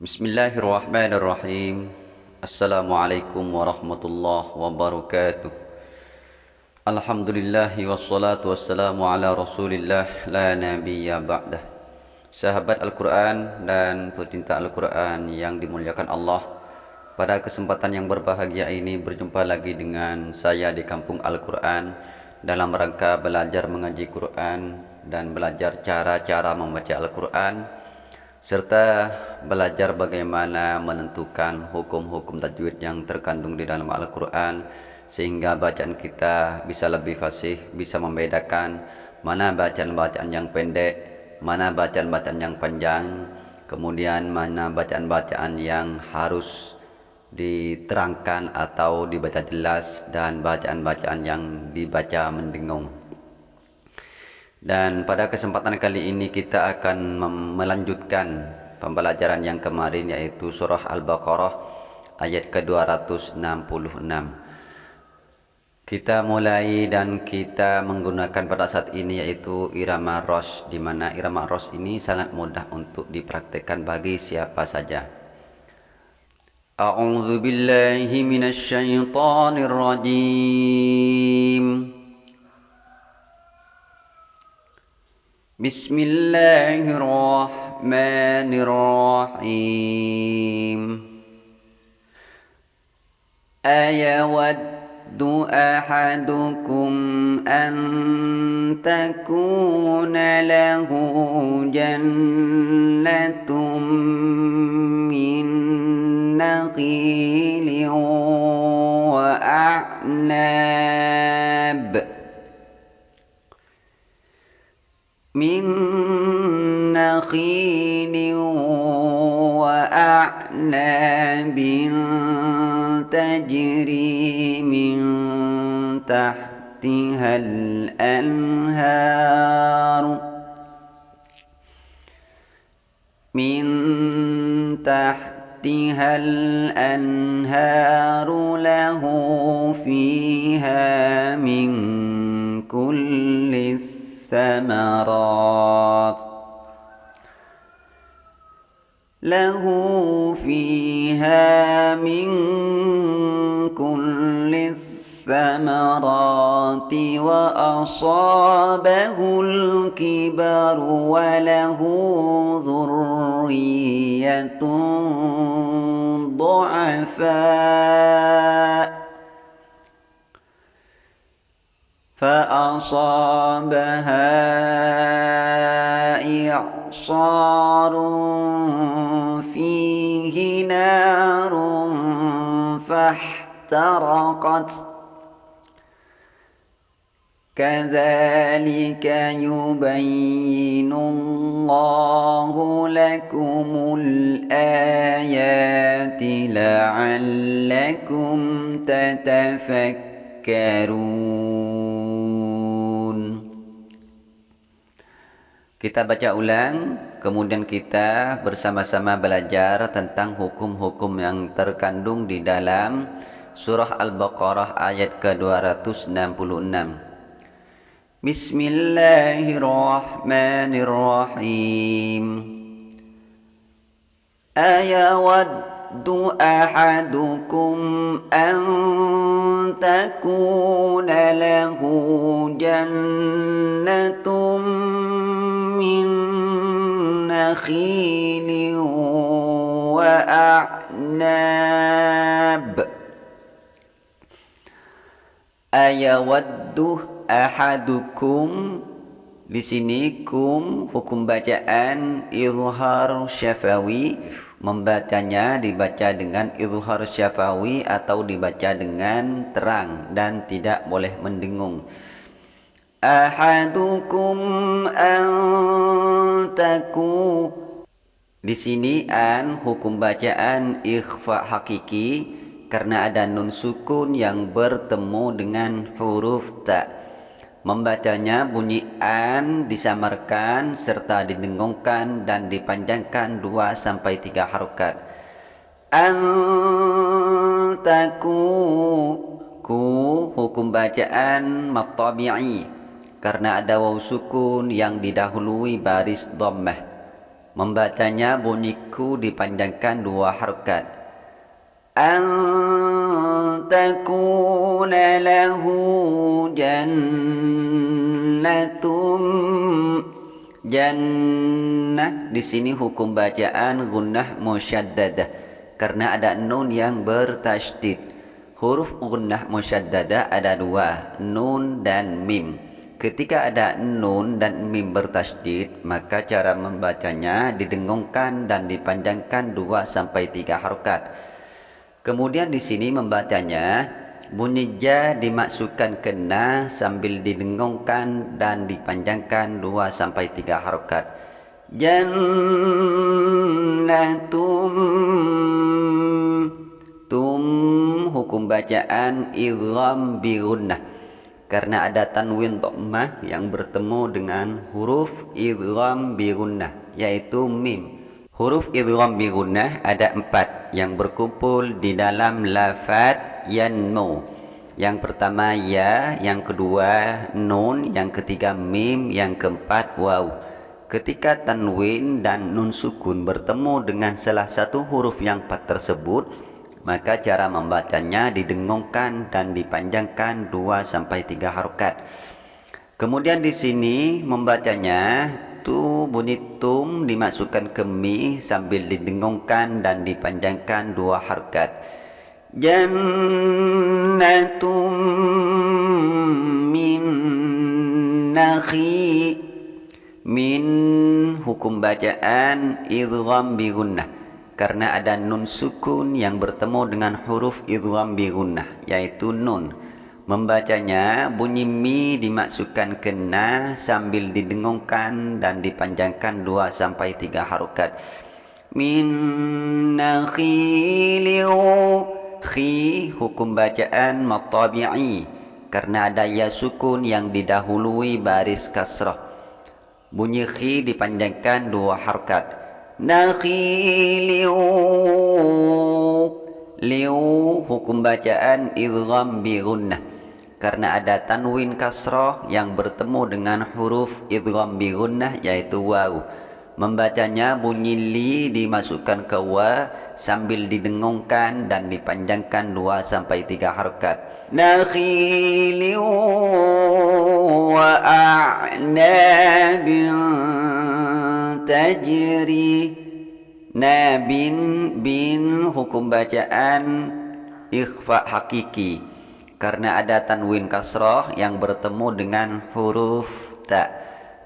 Bismillahirrahmanirrahim. Assalamualaikum warahmatullahi wabarakatuh. Alhamdulillahi wassalatu wassalamu ala rasulillah la nabiyya ba'dah Sahabat Al-Quran dan pecinta Al-Quran yang dimuliakan Allah Pada kesempatan yang berbahagia ini berjumpa lagi dengan saya di kampung Al-Quran Dalam rangka belajar mengaji Quran dan belajar cara-cara membaca Al-Quran serta belajar bagaimana menentukan hukum-hukum tajwid yang terkandung di dalam Al-Quran sehingga bacaan kita bisa lebih fasih, bisa membedakan mana bacaan-bacaan yang pendek, mana bacaan-bacaan yang panjang, kemudian mana bacaan-bacaan yang harus diterangkan atau dibaca jelas dan bacaan-bacaan yang dibaca mendengung. Dan pada kesempatan kali ini kita akan melanjutkan pembelajaran yang kemarin yaitu surah Al-Baqarah ayat ke-266. Kita mulai dan kita menggunakan pada saat ini yaitu irama ros di mana irama ros ini sangat mudah untuk dipraktekkan bagi siapa saja. A'udzu billahi minasy rajim. بسم الله الرحمن الرحيم أيود أحدكم أن تكون له جنة نخيل وأعناب تجري من تحتها الأنهار من تحتها الأنهار له فيها من كل الثمرات له فيها من كل الثمرات وأصابه الكبر وله ذرية ضعفاء فأصابها إعصار نار فاحترقت. كذلك يبين الله لكم الآيات لعلكم تتفكرون. Kita baca ulang, kemudian kita bersama-sama belajar tentang hukum-hukum yang terkandung di dalam surah Al-Baqarah ayat ke-266. Bismillahirrahmanirrahim. Ayawaddu ahadukum an lahu نخيل وأعناب أيود أحدكم di sini kum hukum bacaan izhar syafawi membacanya dibaca dengan izhar syafawi atau dibaca dengan terang dan tidak boleh mendengung ahadukum antaku di sini an hukum bacaan ikhfa hakiki karena ada nun sukun yang bertemu dengan huruf ta. Membacanya bunyi an disamarkan serta didengungkan dan dipanjangkan 2 sampai 3 harokat. Antaku ku hukum bacaan matabi'i karena ada waw sukun yang didahului baris dhammah Membacanya bunyiku dipanjangkan dua harokat. An takuna lahu jannatum jannah di sini hukum bacaan gunnah musyaddadah karena ada nun yang bertasydid. Huruf gunnah musyaddadah ada dua, nun dan mim. Ketika ada nun dan mim bertasydid, maka cara membacanya didengungkan dan dipanjangkan 2 sampai 3 harokat. Kemudian di sini membacanya bunyi ja dimasukkan ke na sambil didengungkan dan dipanjangkan 2 sampai 3 harokat. Jannatum tum hukum bacaan idgham bi gunnah karena ada tanwin dhammah yang bertemu dengan huruf idgham bi gunnah yaitu mim. Huruf idgham bi gunnah ada empat yang berkumpul di dalam lafaz yanmu. Yang pertama ya, yang kedua nun, yang ketiga mim, yang keempat waw. Ketika tanwin dan nun sukun bertemu dengan salah satu huruf yang empat tersebut, maka cara membacanya didengungkan dan dipanjangkan 2 sampai 3 harokat. Kemudian di sini membacanya tu bunyi tum dimasukkan ke mi sambil didengungkan dan dipanjangkan 2 harokat. Jannatum min nakhi min hukum bacaan idgham bi gunnah karena ada nun sukun yang bertemu dengan huruf idgham bi gunnah yaitu nun. Membacanya bunyi mi dimasukkan ke na sambil didengungkan dan dipanjangkan 2 sampai 3 harokat. Min nakhiliu khi hukum bacaan matabi'i karena ada ya sukun yang didahului baris kasrah. Bunyi khi dipanjangkan 2 harokat nakhiliu liu hukum bacaan idgham bi gunnah. Karena ada tanwin kasrah yang bertemu dengan huruf idgham bi gunnah yaitu waw. Membacanya bunyi li dimasukkan ke wa sambil didengungkan dan dipanjangkan 2 sampai 3 harakat nakhiliu wa a'nabin tajri. Nabin bin hukum bacaan ikhfa hakiki. Karena ada tanwin kasroh yang bertemu dengan huruf ta.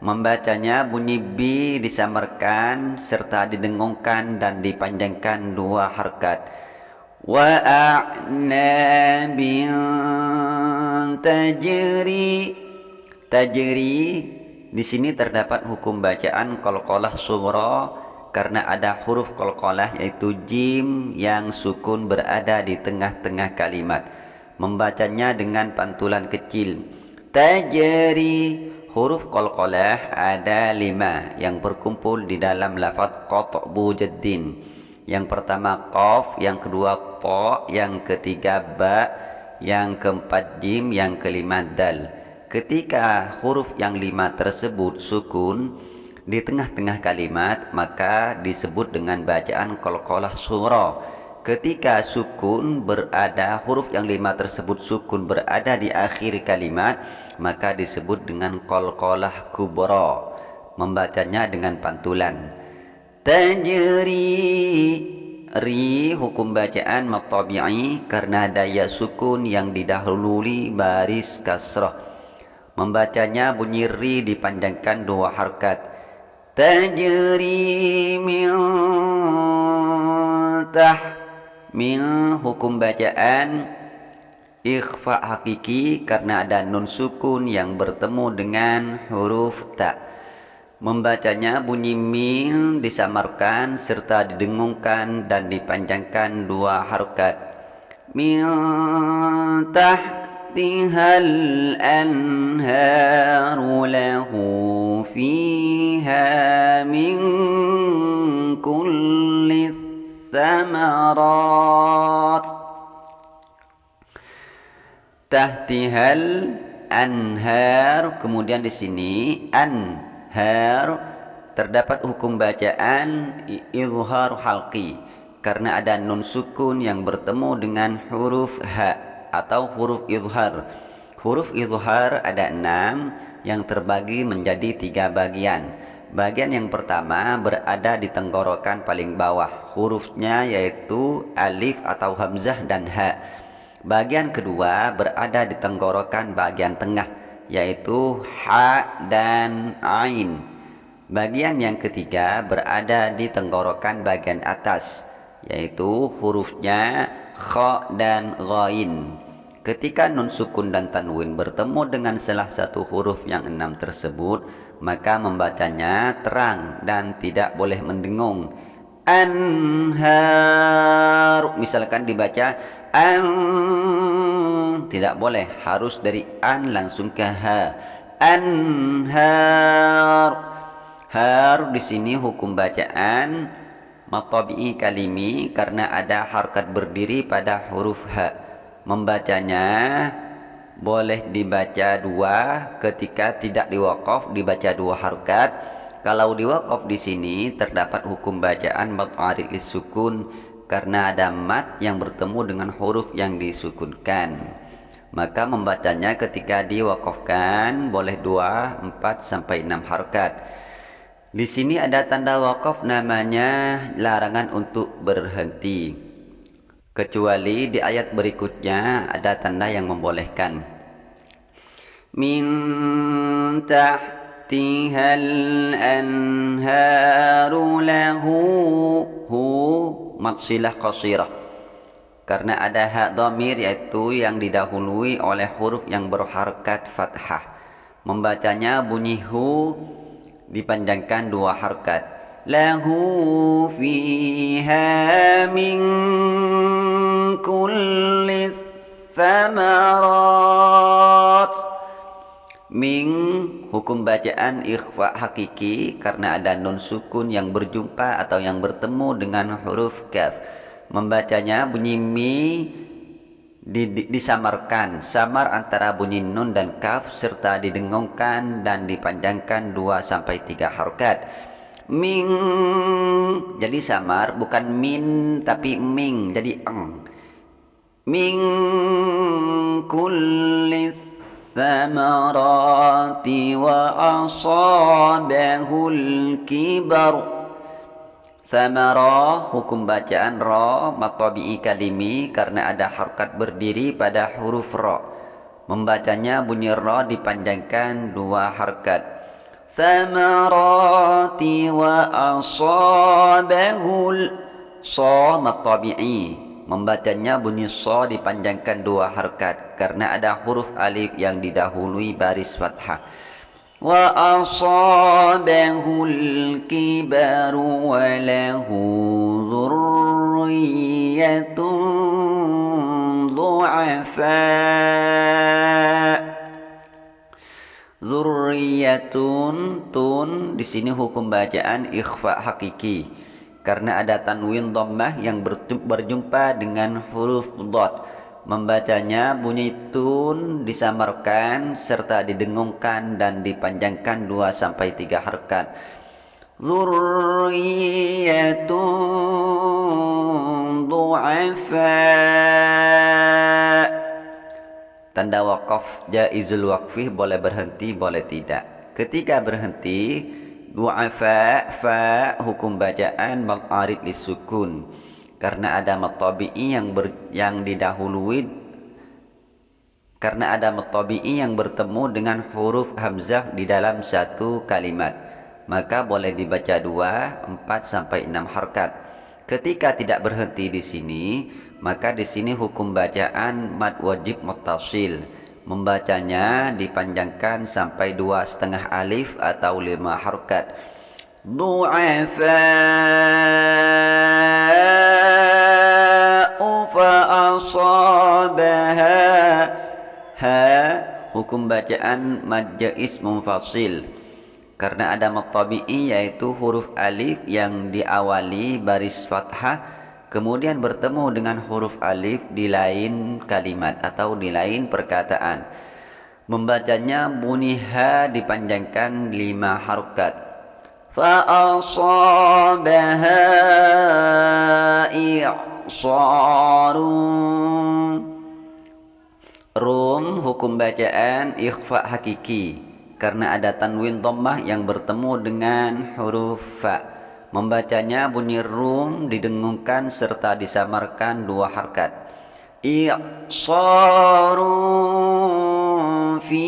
Membacanya bunyi bi disamarkan serta didengungkan dan dipanjangkan dua harkat. Wa a'nabin tajri. Tajri di sini terdapat hukum bacaan qalqalah sughra karena ada huruf qalqalah yaitu jim yang sukun berada di tengah-tengah kalimat. Membacanya dengan pantulan kecil. Tajri huruf qalqalah ada lima yang berkumpul di dalam lafaz qat'bu jaddin. Yang pertama qaf, yang kedua ta, yang ketiga ba, yang keempat jim, yang kelima dal. Ketika huruf yang lima tersebut sukun di tengah-tengah kalimat maka disebut dengan bacaan kolkolah surah. Ketika sukun berada huruf yang lima tersebut sukun berada di akhir kalimat maka disebut dengan kolkolah kubro. Membacanya dengan pantulan. Tajri ri hukum bacaan matabi'i karena daya sukun yang didahului baris kasrah Membacanya bunyi ri dipanjangkan dua harkat. Tajri min tah min hukum bacaan ikhfa hakiki karena ada nun sukun yang bertemu dengan huruf ta. Membacanya bunyi min disamarkan serta didengungkan dan dipanjangkan dua harokat. Min tah تحتها الأنهار له فيها من كل الثمرات تحتها الأنهار kemudian di sini anhar terdapat hukum bacaan izhar halqi karena ada nun sukun yang bertemu dengan huruf ha atau huruf izhar. Huruf izhar ada enam yang terbagi menjadi tiga bagian. Bagian yang pertama berada di tenggorokan paling bawah. Hurufnya yaitu alif atau hamzah dan ha. Bagian kedua berada di tenggorokan bagian tengah yaitu ha dan ain. Bagian yang ketiga berada di tenggorokan bagian atas, yaitu hurufnya kha dan ghain. Ketika nun sukun dan tanwin bertemu dengan salah satu huruf yang enam tersebut, maka membacanya terang dan tidak boleh mendengung. Anhar, misalkan dibaca an, tidak boleh, harus dari an langsung ke ha. Anhar Har di sini hukum bacaan matabi'i kalimi karena ada harkat berdiri pada huruf ha. Membacanya boleh dibaca dua ketika tidak diwakaf dibaca dua harkat. Kalau diwakaf di sini terdapat hukum bacaan mat'arik sukun karena ada mat yang bertemu dengan huruf yang disukunkan. Maka membacanya ketika diwakafkan boleh dua, empat sampai enam harkat. Di sini ada tanda wakaf namanya larangan untuk berhenti. Kecuali di ayat berikutnya ada tanda yang membolehkan. Min tahtihal anharu lahu hu matsilah qasirah. Karena ada hak dhamir yaitu yang didahului oleh huruf yang berharkat fathah. Membacanya bunyi hu dipanjangkan dua harkat lahu fiha min hukum bacaan ikhfa hakiki karena ada nun sukun yang berjumpa atau yang bertemu dengan huruf kaf. Membacanya bunyi mi disamarkan. Samar antara bunyi nun dan kaf serta didengungkan dan dipanjangkan 2 sampai 3 harokat. Ming jadi samar bukan min tapi ming jadi eng. Ming kulli wa asabahul kibar Thamara hukum bacaan ra matabi'i kalimi karena ada harkat berdiri pada huruf ra. Membacanya bunyi ra dipanjangkan dua harkat. Thamarati wa asabahul sa matabi'i. Membacanya bunyi so dipanjangkan dua harkat karena ada huruf alif yang didahului baris fathah. Wa asabahul kibar wa lahu dhurriyyatun du'afa' Zurriyatun tun di sini hukum bacaan ikhfa hakiki karena ada tanwin dhammah yang berjumpa dengan huruf dhad Membacanya bunyi tun disamarkan serta didengungkan dan dipanjangkan 2 sampai 3 harkat. Zurriyatun du'afa Tanda wakaf jaizul wakfi boleh berhenti boleh tidak. Ketika berhenti du'afa fa hukum bacaan maqarid lisukun karena ada matabi'i yang ber, yang didahului karena ada matabi'i yang bertemu dengan huruf hamzah di dalam satu kalimat maka boleh dibaca dua, empat sampai enam harkat. Ketika tidak berhenti di sini, maka di sini hukum bacaan mad wajib mutasil membacanya dipanjangkan sampai dua setengah alif atau lima harokat. Du'afa'u fa'asabaha Ha Hukum bacaan majais mufasil Karena ada matabi'i yaitu huruf alif yang diawali baris fathah kemudian bertemu dengan huruf alif di lain kalimat atau di lain perkataan membacanya bunyi ha dipanjangkan lima harokat فأصابها إعصار Rum hukum bacaan ikhfa hakiki karena ada tanwin dhammah yang bertemu dengan huruf fa. Membacanya bunyi rum didengungkan serta disamarkan dua harkat. I'sarun fi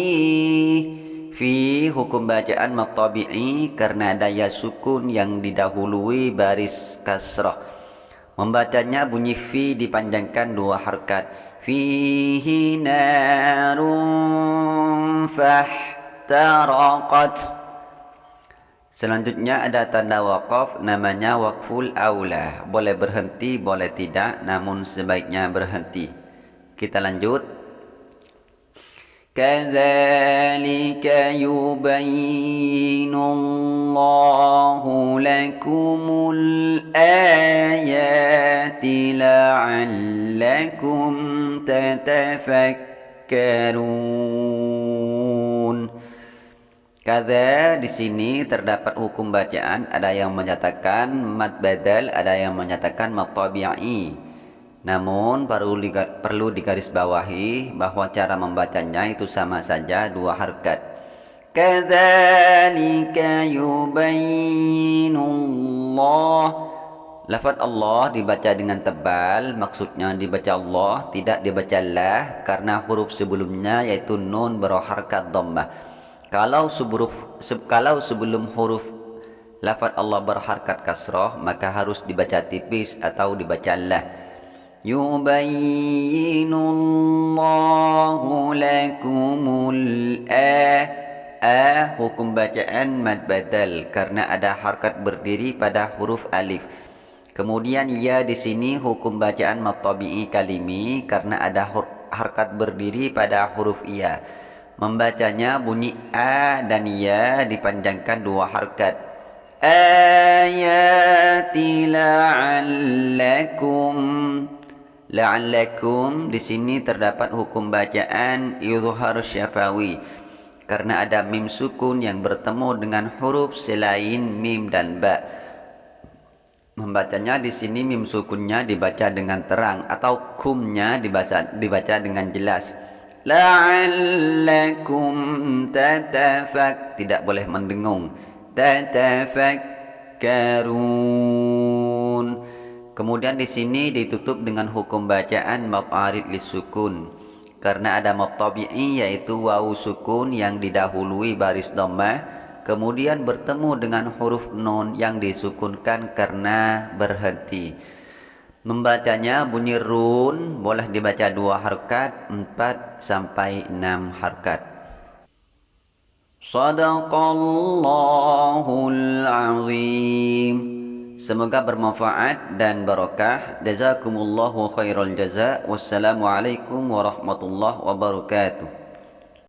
fi hukum bacaan matabi'i karena daya sukun yang didahului baris kasrah. Membacanya bunyi fi dipanjangkan dua harkat fihi narun fahtaraqat Selanjutnya ada tanda wakaf namanya wakful aula. Boleh berhenti, boleh tidak, namun sebaiknya berhenti. Kita lanjut. Kadzalika yubayyinu Allahu lakumul ayati la'allakum tatafakkarun. Kada di sini terdapat hukum bacaan ada yang menyatakan mad badal ada yang menyatakan mad tabi'i namun perlu perlu digarisbawahi bahwa cara membacanya itu sama saja dua harkat. Kadzalika yubayyinullah Lafaz Allah dibaca dengan tebal, maksudnya dibaca Allah, tidak dibaca lah karena huruf sebelumnya yaitu nun berharkat dhammah. Kalau sebelum, kalau sebelum huruf lafaz Allah berharkat kasrah maka harus dibaca tipis atau dibaca lah. Yubayyinullahu lakumul a A hukum bacaan mad badal karena ada harkat berdiri pada huruf alif. Kemudian ya di sini hukum bacaan mad tabi'i kalimi karena ada harkat berdiri pada huruf ya. Membacanya bunyi a dan ya dipanjangkan dua harkat. Ayati la'allakum La'allakum di sini terdapat hukum bacaan izhar syafawi karena ada mim sukun yang bertemu dengan huruf selain mim dan ba. Membacanya di sini mim sukunnya dibaca dengan terang atau kumnya dibaca dengan jelas. La'allakum tatafak tidak boleh mendengung. Tatafakkarun Kemudian di sini ditutup dengan hukum bacaan maqarid lisukun karena ada matabi'i yaitu wawu sukun yang didahului baris dhammah kemudian bertemu dengan huruf nun yang disukunkan karena berhenti. Membacanya bunyi run boleh dibaca dua harkat, empat sampai enam harkat. Sadaqallahul azim. Semoga bermanfaat dan barokah. Jazakumullahu khairal jaza. Wassalamualaikum warahmatullahi wabarakatuh.